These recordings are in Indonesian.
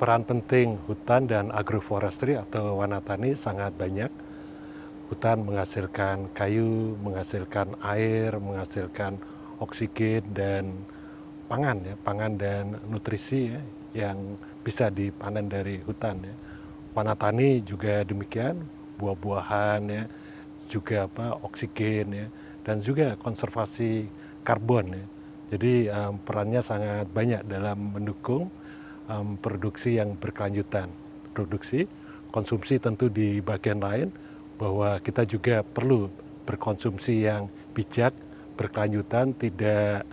peran penting hutan dan agroforestry atau wanatani sangat banyak. Hutan menghasilkan kayu, menghasilkan air, menghasilkan oksigen dan pangan ya, pangan dan nutrisi ya, yang bisa dipanen dari hutan ya. Wanatani juga demikian, buah-buahan ya, juga apa oksigen ya, dan juga konservasi karbon ya. Jadi um, perannya sangat banyak dalam mendukung um, produksi yang berkelanjutan. Produksi, konsumsi tentu di bagian lain, bahwa kita juga perlu berkonsumsi yang bijak, berkelanjutan, tidak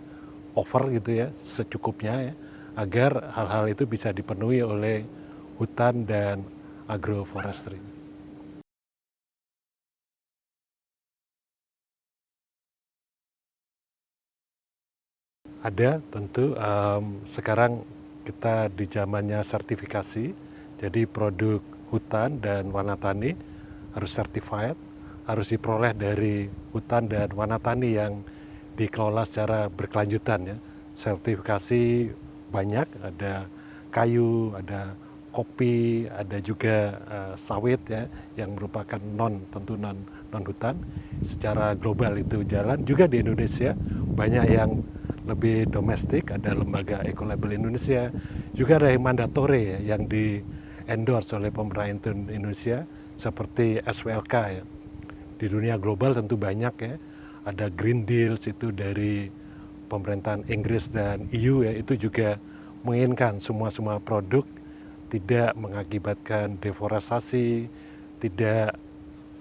over gitu ya, secukupnya ya, agar hal-hal itu bisa dipenuhi oleh hutan dan agroforestry. Ada tentu um, sekarang kita di zamannya sertifikasi, jadi produk hutan dan wanatani harus certified, harus diperoleh dari hutan dan wanatani yang dikelola secara berkelanjutan ya. Sertifikasi banyak, ada kayu, ada kopi, ada juga uh, sawit ya yang merupakan non tentu non non hutan. Secara global itu jalan juga di Indonesia banyak yang lebih domestik, ada lembaga Ecolabel Indonesia, juga ada yang mandatory ya, yang di endorse oleh pemerintah Indonesia seperti SWLK ya. Di dunia global tentu banyak ya, ada Green Deals itu dari pemerintahan Inggris dan EU ya, itu juga menginginkan semua-semua produk tidak mengakibatkan deforestasi, tidak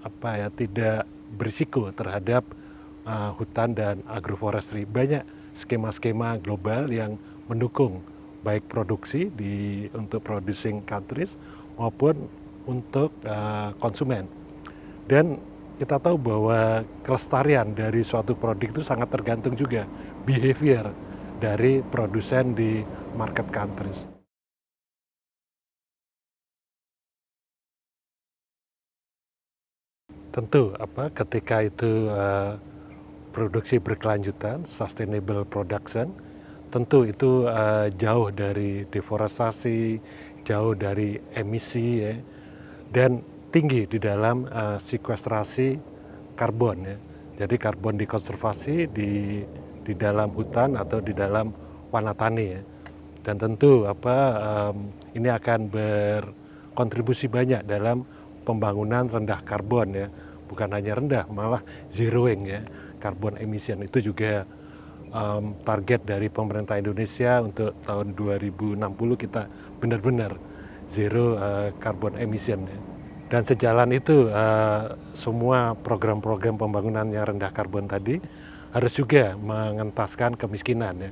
apa ya, tidak berisiko terhadap uh, hutan dan agroforestry. Banyak skema-skema global yang mendukung baik produksi di untuk producing countries maupun untuk uh, konsumen. Dan kita tahu bahwa kelestarian dari suatu produk itu sangat tergantung juga behavior dari produsen di market countries. Tentu apa ketika itu uh, produksi berkelanjutan, sustainable production, tentu itu uh, jauh dari deforestasi, jauh dari emisi ya, dan tinggi di dalam uh, sekuestrasi karbon ya. Jadi karbon dikonservasi di di dalam hutan atau di dalam wanatani ya. Dan tentu apa um, ini akan berkontribusi banyak dalam pembangunan rendah karbon ya. Bukan hanya rendah, malah zeroing ya karbon emission itu juga um, target dari pemerintah Indonesia untuk tahun 2060 kita benar-benar zero uh, carbon emission ya. Dan sejalan itu uh, semua program-program pembangunan yang rendah karbon tadi harus juga mengentaskan kemiskinan ya.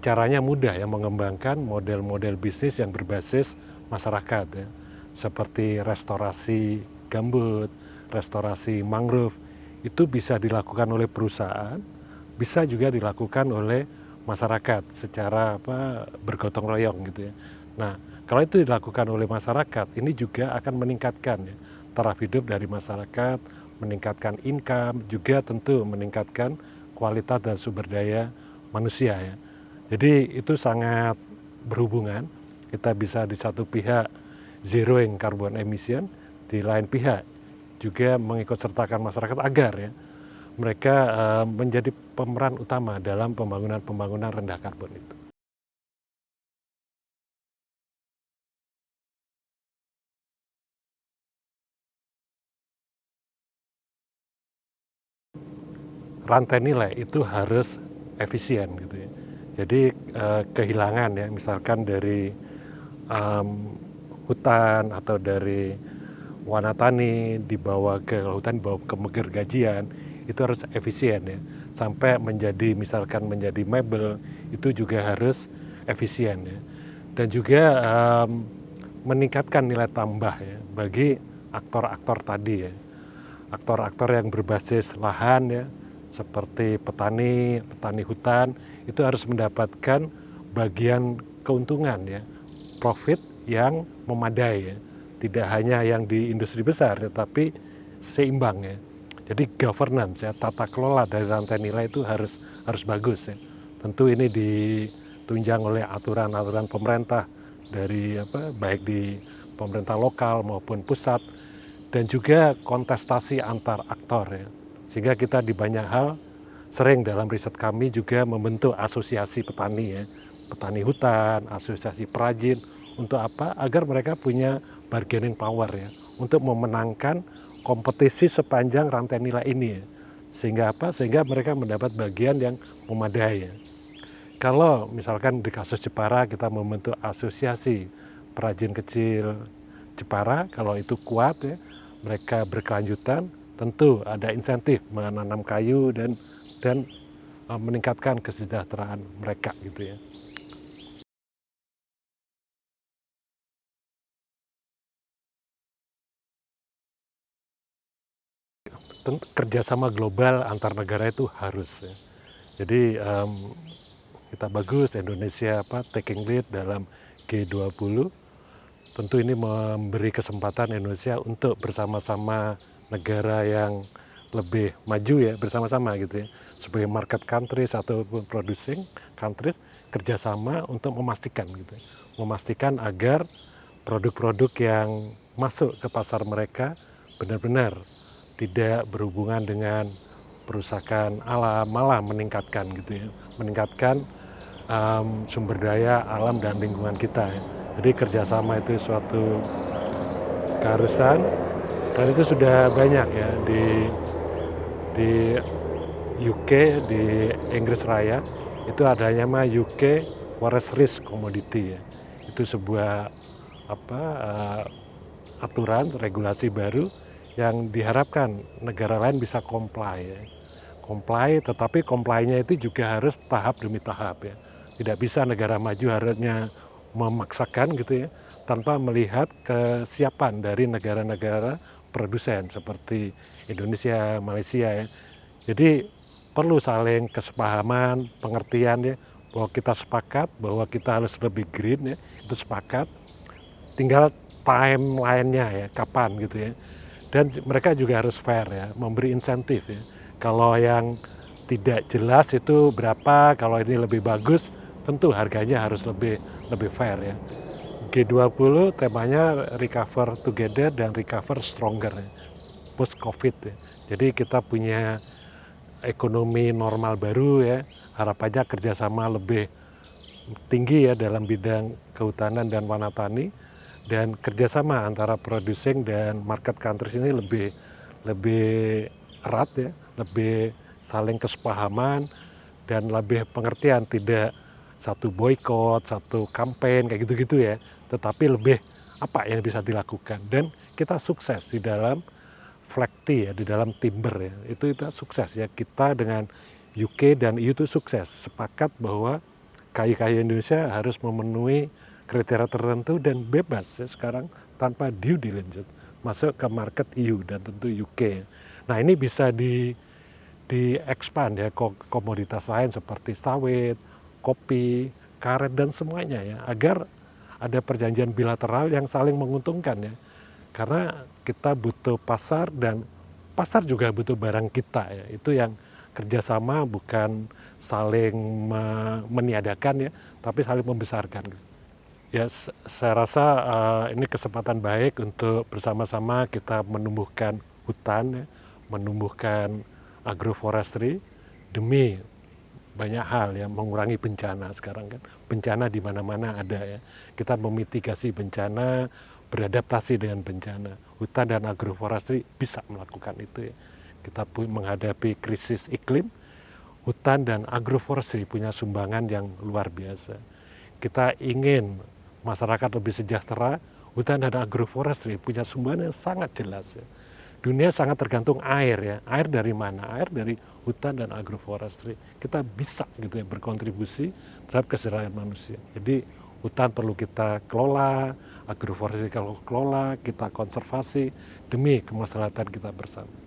Caranya mudah ya mengembangkan model-model bisnis yang berbasis masyarakat ya. Seperti restorasi gambut, restorasi mangrove, itu bisa dilakukan oleh perusahaan, bisa juga dilakukan oleh masyarakat secara apa bergotong royong gitu ya. Nah, kalau itu dilakukan oleh masyarakat, ini juga akan meningkatkan ya, taraf hidup dari masyarakat, meningkatkan income, juga tentu meningkatkan kualitas dan sumber daya manusia ya. Jadi itu sangat berhubungan. Kita bisa di satu pihak zeroing carbon emission, di lain pihak juga mengikut sertakan masyarakat agar ya mereka uh, menjadi pemeran utama dalam pembangunan-pembangunan rendah karbon itu. Rantai nilai itu harus efisien gitu ya. Jadi uh, kehilangan ya misalkan dari um, hutan atau dari wanatani dibawa ke hutan dibawa ke meger gajian itu harus efisien ya. Sampai menjadi misalkan menjadi mebel itu juga harus efisien ya. Dan juga um, meningkatkan nilai tambah ya bagi aktor-aktor tadi ya. Aktor-aktor yang berbasis lahan ya seperti petani petani hutan itu harus mendapatkan bagian keuntungan ya profit yang memadai ya tidak hanya yang di industri besar tetapi seimbang ya. Jadi governance ya tata kelola dari rantai nilai itu harus harus bagus ya. Tentu ini ditunjang oleh aturan-aturan pemerintah dari apa baik di pemerintah lokal maupun pusat dan juga kontestasi antar aktor ya. Sehingga kita di banyak hal sering dalam riset kami juga membentuk asosiasi petani ya, petani hutan, asosiasi perajin untuk apa? Agar mereka punya bargaining power ya untuk memenangkan kompetisi sepanjang rantai nilai ini ya. Sehingga apa? Sehingga mereka mendapat bagian yang memadai ya. Kalau misalkan di kasus Jepara kita membentuk asosiasi perajin kecil Jepara, kalau itu kuat ya, mereka berkelanjutan, tentu ada insentif menanam kayu dan dan uh, meningkatkan kesejahteraan mereka gitu ya. Kerjasama global antar negara itu harus ya. Jadi um, kita bagus Indonesia apa taking lead dalam G20 tentu ini memberi kesempatan Indonesia untuk bersama-sama negara yang lebih maju ya bersama-sama gitu ya sebagai market countries ataupun producing countries kerjasama untuk memastikan gitu ya. memastikan agar produk-produk yang masuk ke pasar mereka benar-benar tidak berhubungan dengan perusakan alam malah meningkatkan gitu ya meningkatkan um, sumber daya alam dan lingkungan kita ya. Jadi kerjasama itu suatu keharusan dan itu sudah banyak ya di di UK di Inggris Raya itu adanya mah UK Forest Risk Commodity ya. Itu sebuah apa uh, aturan regulasi baru yang diharapkan negara lain bisa comply ya. Comply tetapi comply-nya itu juga harus tahap demi tahap ya. Tidak bisa negara maju harusnya memaksakan gitu ya tanpa melihat kesiapan dari negara-negara produsen seperti Indonesia, Malaysia ya. Jadi perlu saling kesepahaman, pengertian ya bahwa kita sepakat bahwa kita harus lebih green ya, itu sepakat. Tinggal timeline-nya ya, kapan gitu ya. Dan mereka juga harus fair ya, memberi insentif ya. Kalau yang tidak jelas itu berapa, kalau ini lebih bagus, tentu harganya harus lebih lebih fair ya. G20 temanya recover together dan recover stronger ya. post covid ya. Jadi kita punya ekonomi normal baru ya, harapannya kerjasama lebih tinggi ya dalam bidang kehutanan dan wanatani dan kerjasama antara producing dan market countries ini lebih lebih erat ya, lebih saling kesepahaman dan lebih pengertian tidak satu boykot, satu campaign kayak gitu-gitu ya, tetapi lebih apa yang bisa dilakukan. Dan kita sukses di dalam flekti ya, di dalam timber ya, itu kita sukses ya. Kita dengan UK dan EU itu sukses. Sepakat bahwa kayu-kayu Indonesia harus memenuhi kriteria tertentu dan bebas ya sekarang tanpa due diligence masuk ke market EU dan tentu UK. Nah ini bisa di di expand ya komoditas lain seperti sawit, kopi, karet dan semuanya ya agar ada perjanjian bilateral yang saling menguntungkan ya. Karena kita butuh pasar dan pasar juga butuh barang kita ya. Itu yang kerjasama bukan saling meniadakan ya, tapi saling membesarkan. Ya, saya rasa uh, ini kesempatan baik untuk bersama-sama kita menumbuhkan hutan, ya, menumbuhkan agroforestry demi banyak hal ya mengurangi bencana sekarang kan. Bencana di mana-mana ada ya. Kita memitigasi bencana beradaptasi dengan bencana. Hutan dan agroforestry bisa melakukan itu ya. Kita menghadapi krisis iklim hutan dan agroforestry punya sumbangan yang luar biasa. Kita ingin masyarakat lebih sejahtera hutan dan agroforestry punya sumbangan yang sangat jelas ya dunia sangat tergantung air ya. Air dari mana? Air dari hutan dan agroforestry. Kita bisa gitu ya berkontribusi terhadap kesejahteraan manusia. Jadi hutan perlu kita kelola, agroforestry kalau kelola, kita konservasi demi kemaslahatan kita bersama.